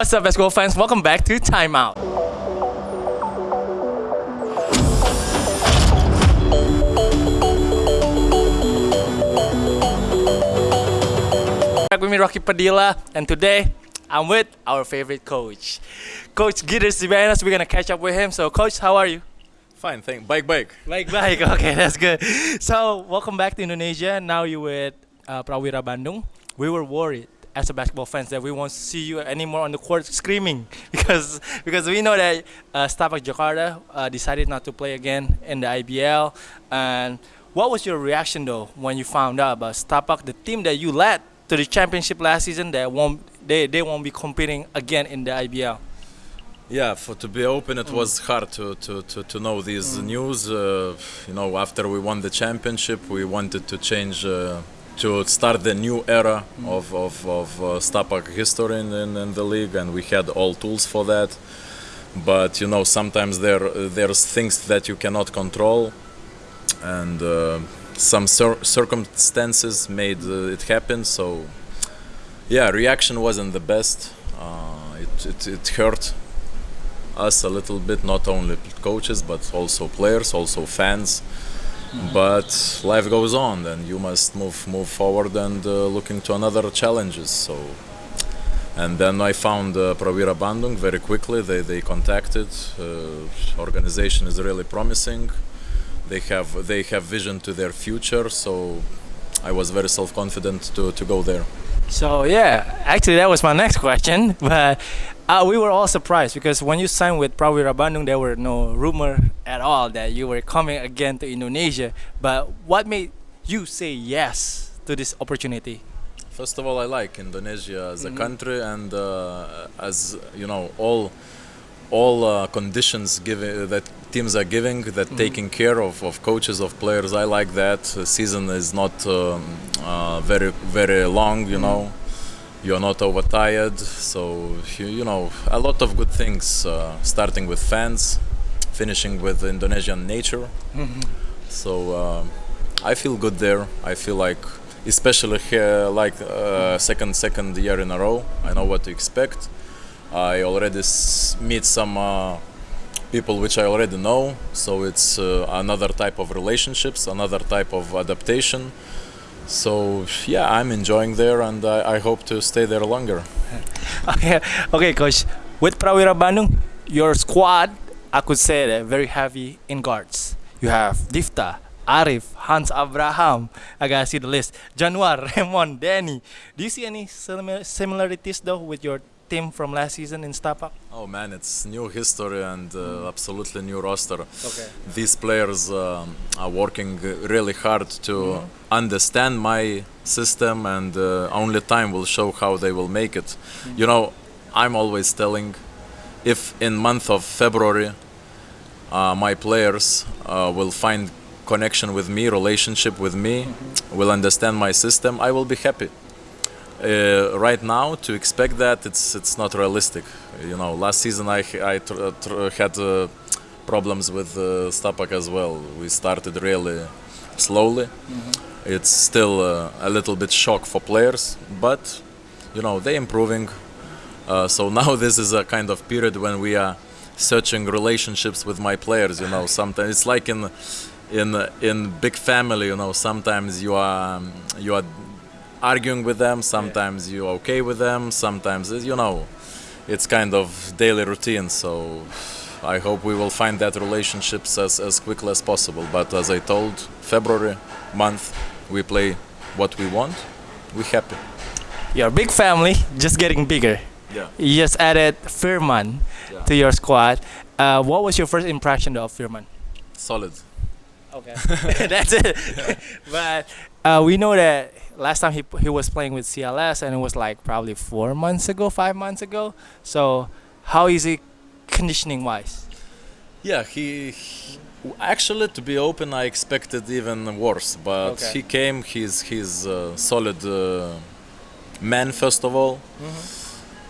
What's up, basketball fans? Welcome back to Timeout. Back with me, Rocky Padilla, and today I'm with our favorite coach, Coach Giedrius Zibenas. We're gonna catch up with him. So, Coach, how are you? Fine, thank. Bike, bike. Bike, bike. okay, that's good. So, welcome back to Indonesia. Now you're with uh, Prawira Bandung. We were worried as a basketball fans that we won't see you anymore on the court screaming because because we know that uh, Stapac Jakarta uh, decided not to play again in the IBL. And what was your reaction though when you found out about Stapac, the team that you led to the championship last season, that won't they, they won't be competing again in the IBL? Yeah, for to be open, it was hard to, to, to, to know these news. Uh, you know, after we won the championship, we wanted to change, uh, to start the new era of, of, of uh, Stapac history in, in, in the league, and we had all tools for that. But you know, sometimes there there's things that you cannot control, and uh, some cir- circumstances made uh, it happen. So, yeah, reaction wasn't the best. Uh, it, it, it hurt us a little bit, not only coaches but also players, also fans. But life goes on, and you must move move forward and uh, look into another challenges. So, and then I found uh, Bandung very quickly. They they contacted. Uh, organization is really promising. They have they have vision to their future. So, I was very self confident to to go there. So yeah, actually that was my next question, but uh, we were all surprised because when you signed with Prawira Bandung, there were no rumor at all that you were coming again to Indonesia. But what made you say yes to this opportunity? First of all, I like Indonesia as a country, and uh, as you know, all all uh, conditions given that teams are giving, that taking care of, of coaches of players. I like that. The season is not um, uh, very very long. You know, you're not overtired. So you, know, a lot of good things. Uh, starting with fans, finishing with Indonesian nature. So um, I feel good there. I feel like, especially here, like uh, second second year in a row, I know what to expect. I already s- meet some uh, people which I already know, so it's uh, another type of relationships, another type of adaptation. So yeah, I'm enjoying there, and I, I hope to stay there longer. Okay, okay, coach. With Prawira Bandung, your squad, I could say very heavy in guards. You have Difta, Arif, Hans Abraham. I gotta see the list. Januar, Raymond, Danny. Do you see any simi- similarities though with your team from last season in Stapac? Oh man, it's new history and uh, absolutely new roster. Okay. These players um, are working uh, really hard to understand my system, and uh, only time will show how they will make it. You know, I'm always telling, if in month of February, uh, my players uh, will find connection with me, relationship with me, will understand my system, I will be happy uh, right now to expect that it's it's not realistic. You know, last season I I tr- tr- had uh, problems with uh, Stapac as well. We started really slowly. It's still uh, a little bit shock for players, but you know they improving. Uh, so now this is a kind of period when we are searching relationships with my players. You know, sometimes it's like in in in big family. You know, sometimes you are you are arguing with them sometimes you're okay with them sometimes you know it's kind of daily routine so i hope we will find that relationships as, as quickly as possible but as i told february month we play what we want we happy Your big family just getting bigger. yeah You just added Firman Yeah. to your squad. Uh, what was your first impression of Firman? solid Okay, that's it. but uh, we know that last time he he was playing with CLS, and it was like probably four months ago, five months ago. So how is he conditioning wise? yeah he, he- actually to be open i expected even worse but Okay. he came he's he's a solid uh, man first of all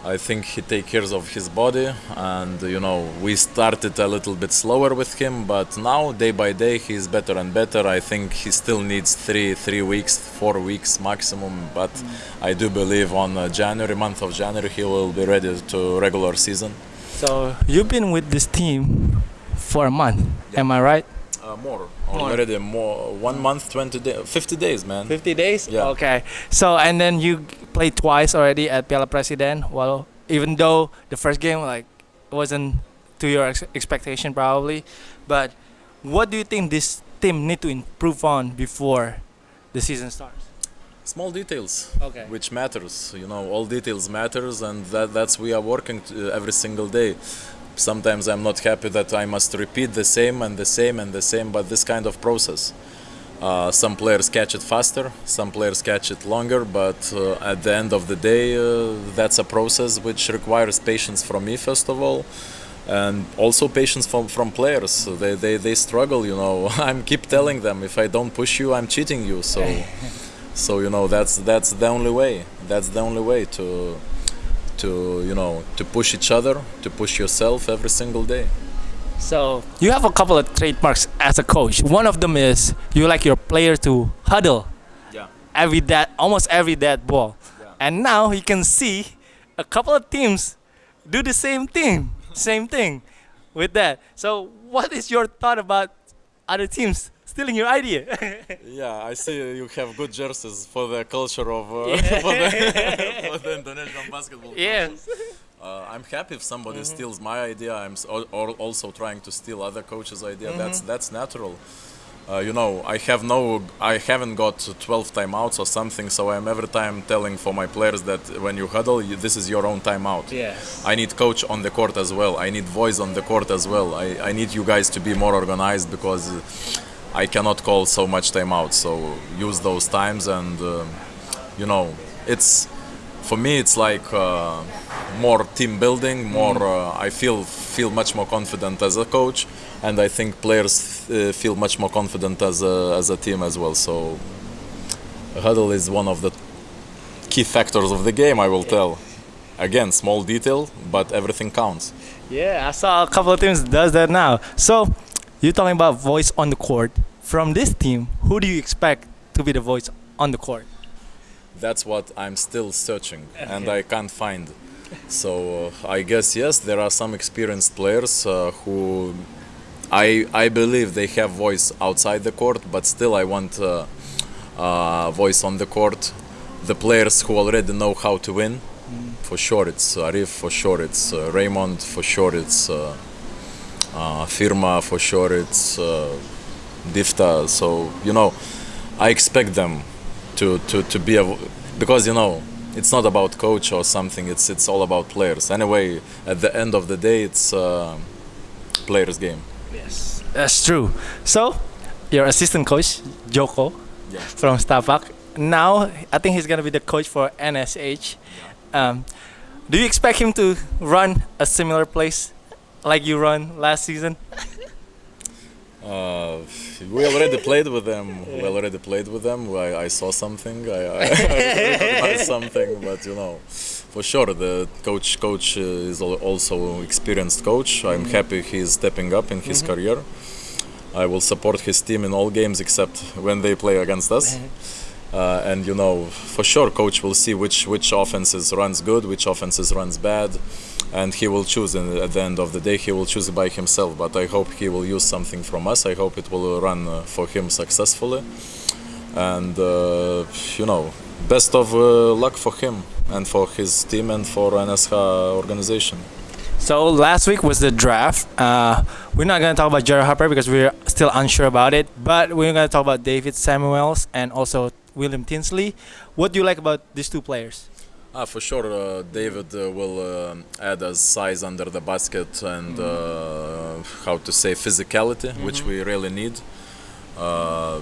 I think he take care of his body, and you know we started a little bit slower with him, but now day by day he's better and better. I think he still needs three three weeks, four weeks maximum, but I do believe on uh, January month of January he will be ready to regular season. So you've been with this team for a month. Am I right? Uh, more already more one month, twenty days, fifty days, man. 50 days? Yeah. Okay. So, and then you played twice already at Piala Presiden. Well, even though the first game, like, wasn't to your ex- expectation probably. But what do you think this team need to improve on before the season starts? Small details. Okay. which matters you know all details matters and that that's we are working every single day sometimes i'm not happy that i must repeat the same and the same and the same but this kind of process. Uh, some players catch it faster some players catch it longer but uh, at the end of the day uh, that's a process which requires patience from me first of all and also patience from, from players. They, they, they struggle you know. I'm keep telling them if i don't push you i'm cheating you. So so you know that's that's the only way. That's the only way to to you know to push each other to push yourself every single day So you have a couple of trademarks as a coach. One of them is you like your player to huddle yeah every dead, almost every dead ball. Yeah. And now you can see a couple of teams do the same thing, same thing with that. So what is your thought about other teams stealing your idea? yeah i see you have good jerseys for the culture of uh, for, the, for the indonesian basketball Yeah. uh, i'm happy if somebody steals my idea i'm s- al- al- also trying to steal other coaches idea that's that's natural uh, you know i have no i haven't got 12 timeouts or something so i'm every time telling for my players that when you huddle you, this is your own timeout Yes. I need coach on the court as well. I need voice on the court as well. I, I need you guys to be more organized because I cannot call so much timeout. So use those times and uh, you know it's for me it's like uh, more team building. More uh, I feel feel much more confident as a coach, and I think players uh, feel much more confident as a as a team as well. So huddle is one of the key factors of the game. I will tell again small detail but everything counts Yeah, I saw a couple of teams does that now. So you're talking about voice on the court. From this team, who do you expect to be the voice on the court? that's what i'm still searching and i can't find so uh, i guess yes there are some experienced players uh, who i i believe they have voice outside the court but still i want uh, uh, voice on the court the players who already know how to win for sure it's arif for sure it's uh, raymond for sure it's uh, firma for sure it's uh, difta so you know i expect them to, to, to be a because you know it's not about coach or something it's it's all about players anyway at the end of the day it's uh, players game Yes, that's true. So, your assistant coach Joko Yeah. from Stapac. Now, I think he's gonna be the coach for NSH. Um, do you expect him to run a similar place like you run last season? uh, we already played with them. We already played with them. I, I saw something. I, I, I something but you know for sure the coach coach uh, is al- also experienced coach. I'm happy he's stepping up in his career. I will support his team in all games except when they play against us. Uh, and you know, for sure, coach will see which which offenses runs good, which offenses runs bad, and he will choose. And at the end of the day, he will choose by himself. But I hope he will use something from us. I hope it will run uh, for him successfully. And uh, you know, best of uh, luck for him and for his team and for NSH organization. So last week was the draft. Uh, we're not gonna talk about Jared Harper because we're still unsure about it. But we're gonna talk about David Samuels and also William Tinsley. What do you like about these two players? Ah, for sure, uh, David uh, will uh, add a size under the basket and uh, how to say physicality, which we really need. Uh,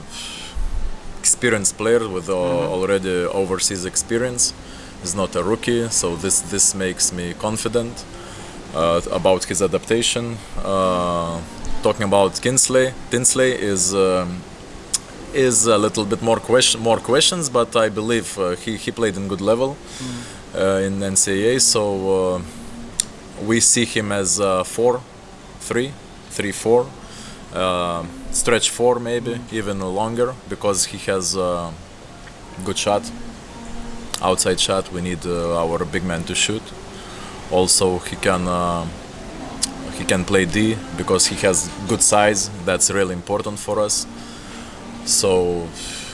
experienced player with uh, already overseas experience. He's not a rookie, so this this makes me confident uh, about his adaptation. Uh, talking about Kinsley, Tinsley is. Um, is a little bit more question, more questions, but I believe uh, he, he played in good level. uh, in NCAA. So uh, we see him as uh, four, three, three, four, uh, stretch four maybe even longer because he has uh, good shot, outside shot. We need uh, our big man to shoot. Also, he can. Uh, he can play D because he has good size. That's really important for us. So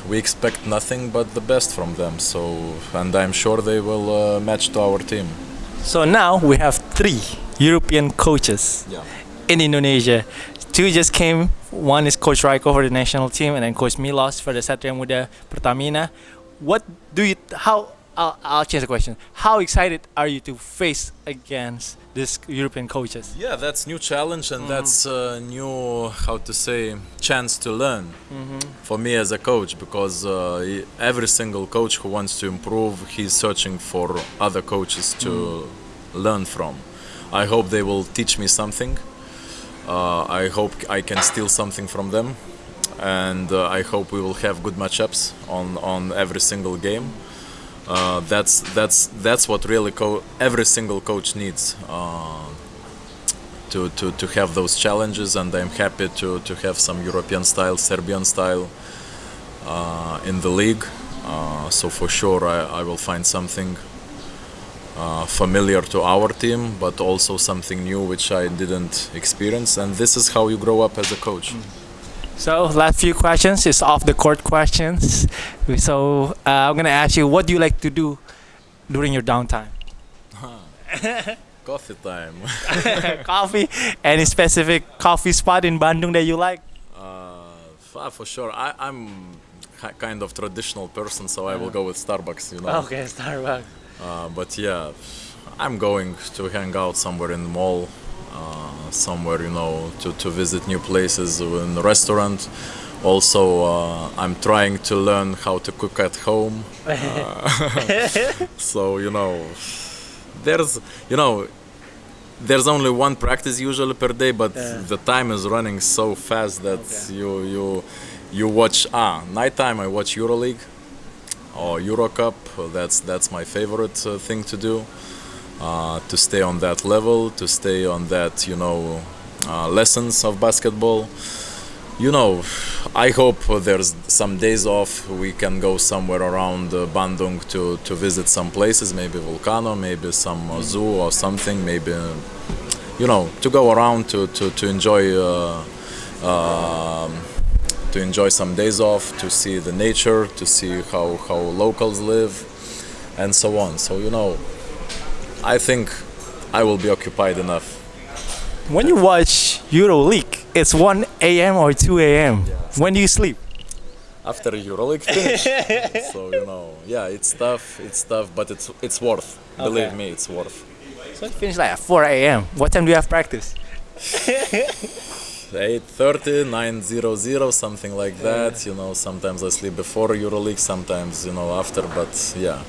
we expect nothing but the best from them. So and I'm sure they will uh, match to our team. So now we have three European coaches Yeah. in Indonesia. Two just came. One is Coach Rajko for the national team, and then Coach Milos for the Satria Muda Pertamina. What do you? How? I'll, I'll change the question. How excited are you to face against these European coaches? Yeah, that's new challenge and that's a new how to say chance to learn for me as a coach because uh, every single coach who wants to improve, he's searching for other coaches to learn from. I hope they will teach me something. Uh, I hope I can steal something from them, and uh, I hope we will have good matchups on on every single game. Uh, that's that's that's what really every single coach needs uh, to, to to have those challenges, and I'm happy to to have some European style, Serbian style uh, in the league. Uh, so for sure, I, I will find something uh, familiar to our team, but also something new which I didn't experience. And this is how you grow up as a coach. So last few questions is off the court questions. So uh, I'm gonna ask you, what do you like to do during your downtime? Coffee time. coffee. Any specific coffee spot in Bandung that you like? Uh, ah, for sure. I, I'm kind of traditional person, so I will go with Starbucks. You know. Okay, Starbucks. Uh, but yeah, I'm going to hang out somewhere in the mall, uh, somewhere you know, to, to visit new places in the restaurant. Also, uh, I'm trying to learn how to cook at home. Uh, so you know, there's you know, there's only one practice usually per day, but the time is running so fast that Okay. you you you watch ah nighttime. I watch EuroLeague or EuroCup. That's that's my favorite uh, thing to do. Uh, to stay on that level, to stay on that, you know, uh, lessons of basketball. You know, I hope there's some days off. We can go somewhere around uh, Bandung to, to visit some places, maybe Volcano, maybe some uh, zoo or something, maybe, you know, to go around to, to, to enjoy. Uh, um, to enjoy some days off, to see the nature, to see how, how locals live, and so on. So, you know, I think I will be occupied enough. When you watch EuroLeague, it's 1 a.m. or 2 a.m. When do you sleep? After EuroLeague finish. so, you know, yeah, it's tough, it's tough, but it's it's worth. Believe me, it's worth. So you finish like at 4 a.m. What time do you have practice? 8.30, 9.00, something like that. You know, sometimes I sleep before EuroLeague, sometimes, you know, after, but yeah.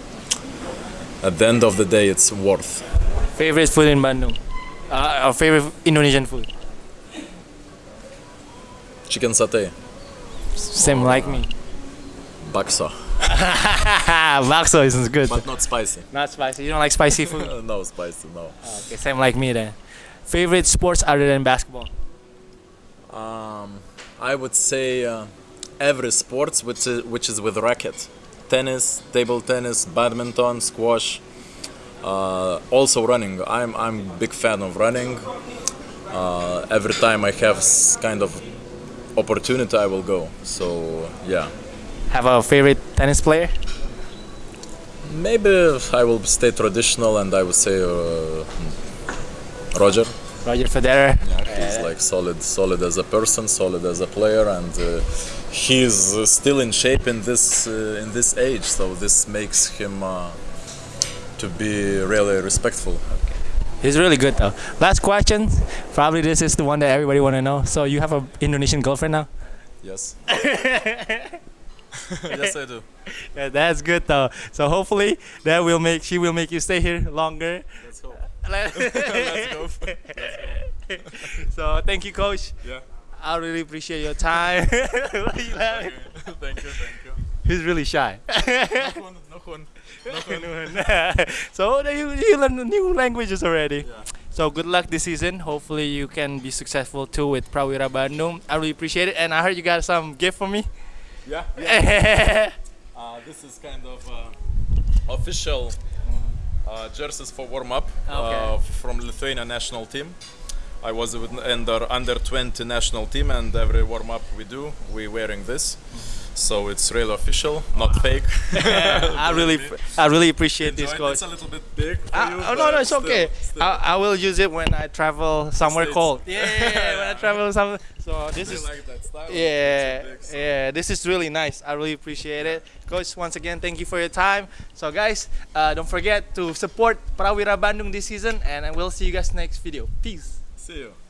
At the end of the day, it's worth. Favorite food in Bandung? Uh, or favorite Indonesian food? Chicken satay, Same like me. bakso, Bakso is good. but not spicy. Not spicy. You don't like spicy food? no spicy, no. okay, same like me then. Favorite sports other than basketball? Um, I would say uh, every sports which is, which is with racket, tennis, table tennis, badminton, squash, uh, also running. I'm I'm big fan of running. Uh, every time I have kind of opportunity, I will go. So yeah, Have a favorite tennis player? maybe I will stay traditional and I would say uh, Roger. Roger Federer. Yeah, he's like solid, solid as a person, solid as a player, and uh, he's uh, still in shape in this uh, in this age. So this makes him uh, to be really respectful. He's really good though. Last question. Probably this is the one that everybody want to know. So you have a Indonesian girlfriend now? Yes. yes, I do. Yeah, that's good though. So hopefully that will make she will make you stay here longer. Let's go. Let's go. so thank you, coach. Yeah. I really appreciate your time. Thank you. Thank you. He's really shy. so you, you learn new languages already. Yeah. So good luck this season. Hopefully you can be successful too with Prawira Bandung. I really appreciate it. And I heard you got some gift for me. Yeah. yeah. Uh, this is kind of uh, official uh, jerseys for warm up uh, Okay. from Lithuania national team. I was with under under 20 national team, and every warm up we do, we wearing this. So it's real official, not fake. I really, I really appreciate this, Enjoy it. coach. It's a little bit big. For Ah, you, oh no, no, it's still- okay. still. I, I will use it when I travel somewhere States. cold. Yeah, when I travel somewhere. So this is like that style. Yeah, big, so- yeah, this is really nice. I really appreciate it. Coach, once again, thank you for your time. So, guys, uh, don't forget to support Prawira Bandung this season, and I will see you guys next video. Peace. See you.